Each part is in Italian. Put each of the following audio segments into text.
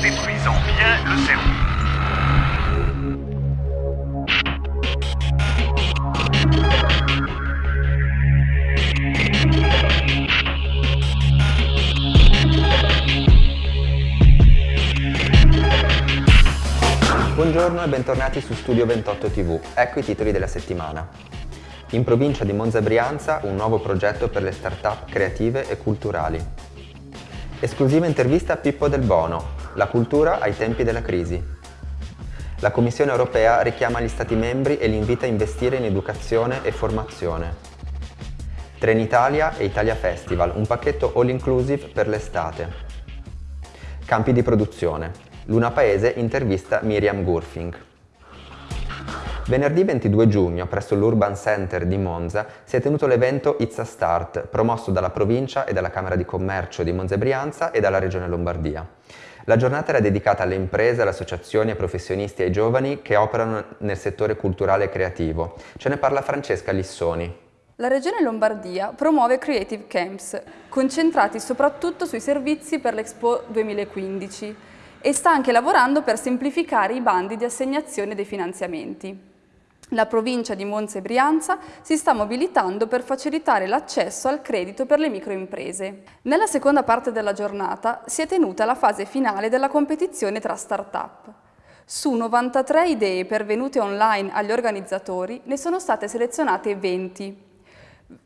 détruisant bien le cerveau. Buongiorno e bentornati su Studio 28 TV. Ecco i titoli della settimana. In provincia di Monza Brianza un nuovo progetto per le start-up creative e culturali. Esclusiva intervista a Pippo Del Bono, la cultura ai tempi della crisi. La Commissione europea richiama gli Stati membri e li invita a investire in educazione e formazione. Trenitalia e Italia Festival, un pacchetto all inclusive per l'estate. Campi di produzione. Luna Paese intervista Miriam Gurfing. Venerdì 22 giugno, presso l'Urban Center di Monza, si è tenuto l'evento It's a Start, promosso dalla provincia e dalla Camera di Commercio di Monza e Brianza e dalla Regione Lombardia. La giornata era dedicata alle imprese, alle associazioni, ai professionisti e ai giovani che operano nel settore culturale e creativo. Ce ne parla Francesca Lissoni. La Regione Lombardia promuove Creative Camps, concentrati soprattutto sui servizi per l'Expo 2015 e sta anche lavorando per semplificare i bandi di assegnazione dei finanziamenti. La provincia di Monza e Brianza si sta mobilitando per facilitare l'accesso al credito per le microimprese. Nella seconda parte della giornata si è tenuta la fase finale della competizione tra start-up. Su 93 idee pervenute online agli organizzatori ne sono state selezionate 20.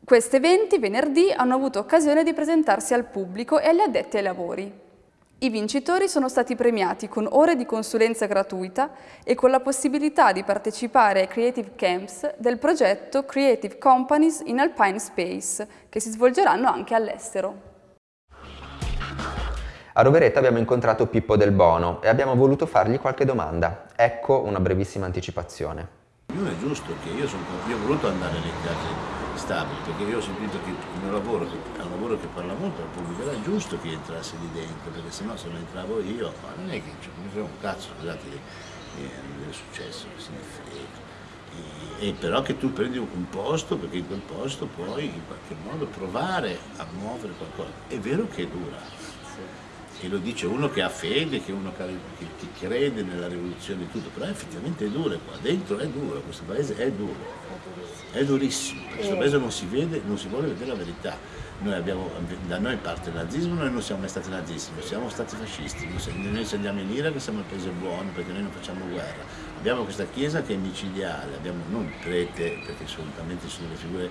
Queste 20 venerdì hanno avuto occasione di presentarsi al pubblico e agli addetti ai lavori. I vincitori sono stati premiati con ore di consulenza gratuita e con la possibilità di partecipare ai Creative Camps del progetto Creative Companies in Alpine Space, che si svolgeranno anche all'estero. A Rovereto abbiamo incontrato Pippo Del Bono e abbiamo voluto fargli qualche domanda. Ecco una brevissima anticipazione. Giusto che io, sono, io ho voluto andare alle case stabili, perché io ho sentito che il mio lavoro, che è un lavoro che parla molto al pubblico, era giusto che entrasse lì dentro, perché sennò se non entravo io, ma non è che cioè, mi frega un cazzo, scusate, eh, è successo, se ne frega. E, e, però che tu prendi un posto, perché in quel posto puoi in qualche modo provare a muovere qualcosa. È vero che dura, e lo dice uno che ha fede, che uno che, che crede nella rivoluzione e tutto, però effettivamente è duro qua, dentro è duro, questo paese è duro, è durissimo, questo paese non si vede, non si vuole vedere la verità. Noi abbiamo, da noi parte il nazismo, noi non siamo mai stati nazisti, non siamo stati fascisti, noi se andiamo in Iraq siamo il paese buono perché noi non facciamo guerra. Abbiamo questa chiesa che è micidiale, abbiamo non prete, perché assolutamente sono le figure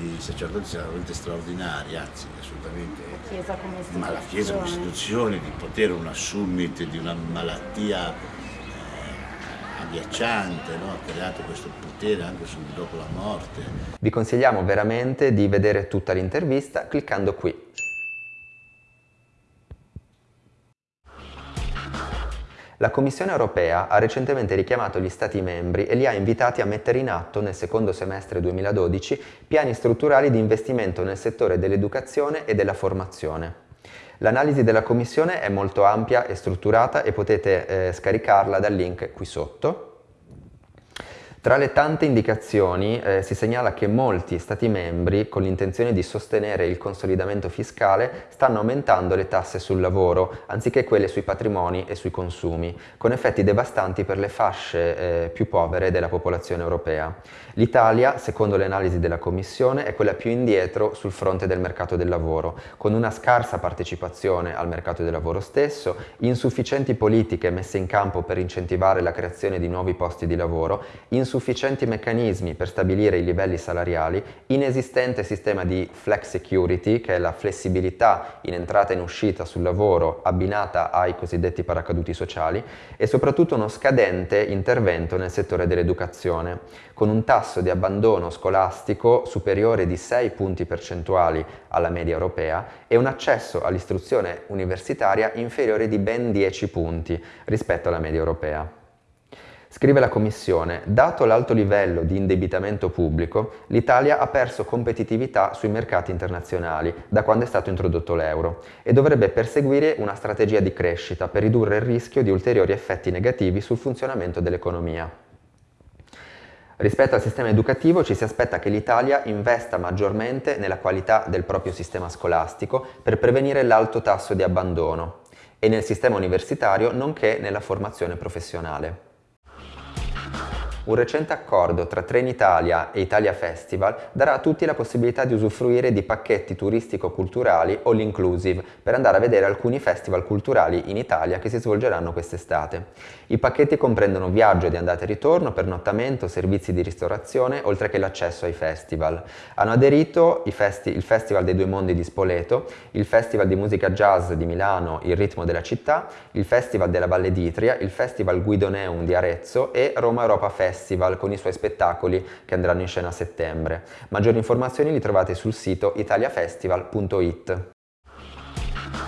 di sacerdoti veramente straordinari, anzi assolutamente. La Chiesa come istituzione. Ma la Chiesa come istituzione, di potere una summit di una malattia eh, agghiacciante, no? ha creato questo potere anche dopo la morte. Vi consigliamo veramente di vedere tutta l'intervista cliccando qui. La Commissione europea ha recentemente richiamato gli Stati membri e li ha invitati a mettere in atto nel secondo semestre 2012 piani strutturali di investimento nel settore dell'educazione e della formazione. L'analisi della Commissione è molto ampia e strutturata e potete eh, scaricarla dal link qui sotto. Tra le tante indicazioni eh, si segnala che molti Stati membri, con l'intenzione di sostenere il consolidamento fiscale, stanno aumentando le tasse sul lavoro, anziché quelle sui patrimoni e sui consumi, con effetti devastanti per le fasce eh, più povere della popolazione europea. L'Italia, secondo le analisi della Commissione, è quella più indietro sul fronte del mercato del lavoro, con una scarsa partecipazione al mercato del lavoro stesso, insufficienti politiche messe in campo per incentivare la creazione di nuovi posti di lavoro, insufficienti meccanismi per stabilire i livelli salariali, inesistente sistema di flex security, che è la flessibilità in entrata e in uscita sul lavoro abbinata ai cosiddetti paracaduti sociali, e soprattutto uno scadente intervento nel settore dell'educazione, con un tasso di abbandono scolastico superiore di 6 punti percentuali alla media europea e un accesso all'istruzione universitaria inferiore di ben 10 punti rispetto alla media europea. Scrive la Commissione, dato l'alto livello di indebitamento pubblico, l'Italia ha perso competitività sui mercati internazionali da quando è stato introdotto l'euro e dovrebbe perseguire una strategia di crescita per ridurre il rischio di ulteriori effetti negativi sul funzionamento dell'economia. Rispetto al sistema educativo ci si aspetta che l'Italia investa maggiormente nella qualità del proprio sistema scolastico per prevenire l'alto tasso di abbandono e nel sistema universitario nonché nella formazione professionale. Un recente accordo tra Trenitalia e Italia Festival darà a tutti la possibilità di usufruire di pacchetti turistico-culturali all inclusive per andare a vedere alcuni festival culturali in Italia che si svolgeranno quest'estate. I pacchetti comprendono viaggio di andata e ritorno, pernottamento, servizi di ristorazione, oltre che l'accesso ai festival. Hanno aderito festi il Festival dei Due Mondi di Spoleto, il Festival di Musica Jazz di Milano Il Ritmo della Città, il Festival della Valle d'Itria, il Festival Guidoneum di Arezzo e Roma Europa Festival Festival con i suoi spettacoli che andranno in scena a settembre. Maggiori informazioni li trovate sul sito italiafestival.it.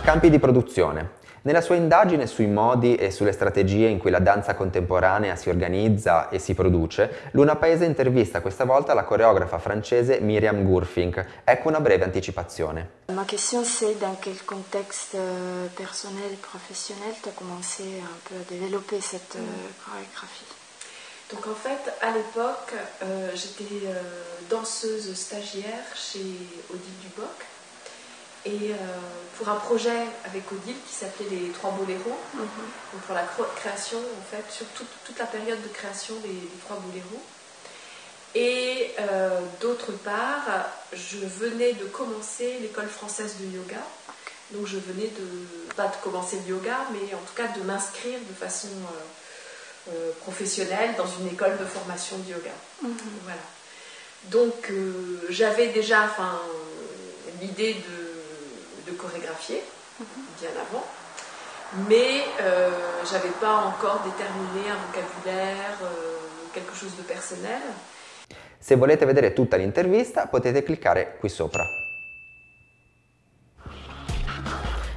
Campi di produzione. Nella sua indagine sui modi e sulle strategie in cui la danza contemporanea si organizza e si produce, Luna Paese intervista questa volta la coreografa francese Miriam Gurfink. Ecco una breve anticipazione. Ma question c'est dans quel contexte euh, personnel et professionnel tu as commencé un peu à développer cette euh, chorégraphie Donc en fait, à l'époque, euh, j'étais euh, danseuse stagiaire chez Odile Duboc. Et euh, pour un projet avec Odile qui s'appelait Les Trois Boléros, mm -hmm. pour la création, en fait, sur toute, toute la période de création des, des Trois Boléros. Et d'autre part, je venais de commencer l'école française de yoga. Donc je venais de, pas de commencer le yoga, mais en tout cas de m'inscrire de façon euh, professionnelle dans une école de formation de yoga. -hmm. Voilà. Donc euh, j'avais déjà enfin, l'idée de, de, chorégraphier -hmm. bien avant, mais euh, j'avais pas encore déterminé un vocabulaire, euh, quelque chose de personnel. Se volete vedere tutta l'intervista potete cliccare qui sopra.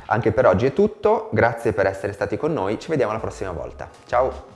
Anche per oggi è tutto, grazie per essere stati con noi, ci vediamo la prossima volta. Ciao!